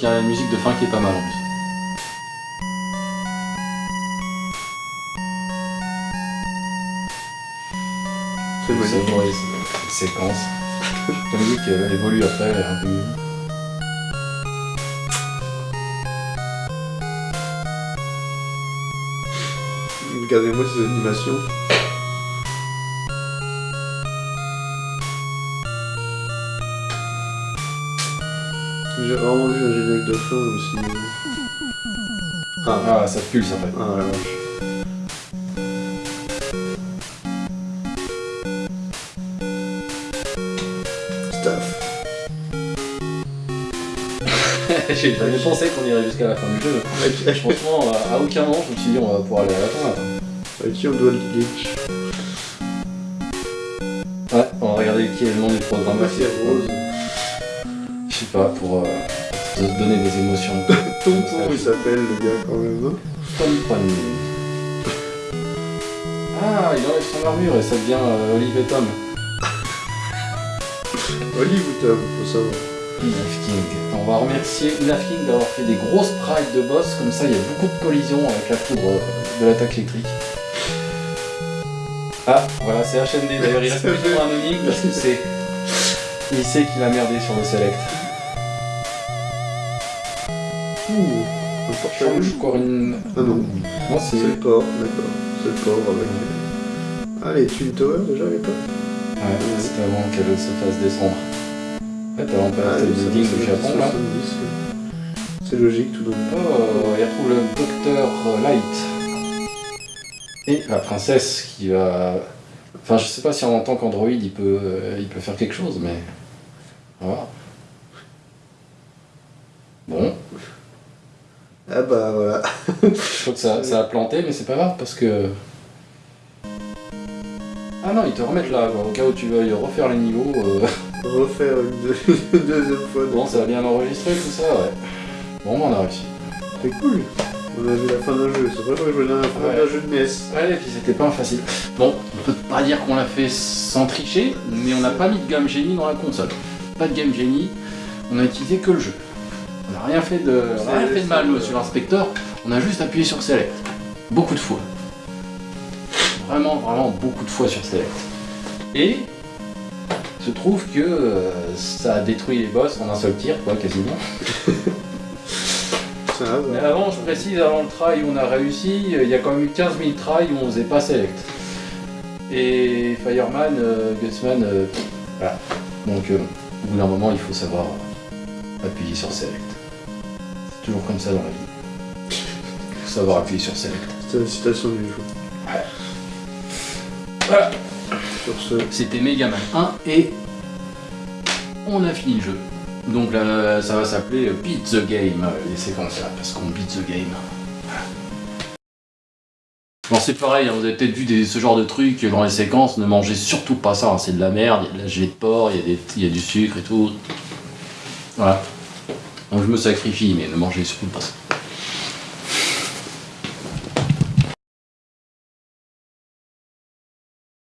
Il y a une musique de fin qui est pas mal en plus. C'est savourez cette séquence. La musique elle évolue après un peu mieux. Regardez-moi ces animations. J'ai rarement vu un générique de fin aussi. Ah, Ah, ça pulse après. ah la vache. Jamais pensé qu'on irait jusqu'à la fin du jeu. Franchement, à aucun moment je me suis dit on va pouvoir aller à la fin. là. avec qui on doit le glitch Ouais, on va regarder qui est le nom du programme. Ah, Rose. Pour euh, te donner des émotions. Tonton, il s'appelle le gars quand même. hein. Ah, il enlève son armure et ça devient euh, Olive et Tom. Olive ou Tom, faut savoir. King. On va remercier Inaf King d'avoir fait des grosses sprites de boss, comme ça il y a beaucoup de collisions avec la foudre euh, de l'attaque électrique. Ah, voilà, c'est HMD d'ailleurs, il reste plus parce que c'est. Il sait qu'il a merdé sur le select. Ouh, un Change une. Ah non, Non, c'est c'est. le port, d'accord. C'est le port avec. Ah, les Twin Towers déjà à l'époque Ouais, c'est avant qu'elle se fasse descendre. En fait, elle Ah, building du Japon là. 70, ouais. C'est logique tout d'un coup. Oh, il retrouve le docteur Light. Et la princesse qui va. Enfin, je sais pas si en tant qu'androïde il peut, euh, il peut faire quelque chose, mais. On va voir. Bon, Ah bah voilà. je crois que ça, ça a planté, mais c'est pas grave parce que. Ah non, ils te remettent là, quoi, au cas où tu veuilles refaire les niveaux. euh, Refaire une, deux- une deuxième fois. Bon, ça a bien enregistré tout ça, ouais. Bon, on a réussi. C'est cool. On a vu la fin d'un jeu. C'est vrai que je voulais la fin Ouais. d'un jeu de NES. Ouais, et puis c'était pas facile. Bon, on peut pas dire qu'on l'a fait sans tricher, mais on n'a pas mis de Game Genie dans la console. Pas de Game Genie, on a utilisé que le jeu. On n'a rien fait de, rien fait de mal nous, sur l'inspecteur, on a juste appuyé sur Select. Beaucoup de fois. Vraiment, vraiment beaucoup de fois sur Select. Et se trouve que euh, ça a détruit les boss en un seul tir, quoi, quasiment. Mais avant, je précise, avant le try où on a réussi, euh, il y a quand même eu 15 000 tries où on faisait pas select. Et Fireman, euh, Gutsman, euh, voilà. Donc, au bout d'un moment, il faut savoir appuyer sur select. C'est toujours comme ça dans la vie. Il faut savoir appuyer sur select. C'était la citation du jour. Voilà, Sur ce, c'était Megaman 1 et on a fini le jeu. Donc là, ça va s'appeler euh, Beat the Game, euh, les séquences là, parce qu'on beat the game. Bon, c'est pareil, hein, vous avez peut-être vu des- ce genre de trucs dans les séquences, ne mangez surtout pas ça, hein, c'est de la merde, il y a de la gelée de porc, il y, a des- il y a du sucre et tout. Voilà. Donc je me sacrifie, mais ne mangez surtout pas ça.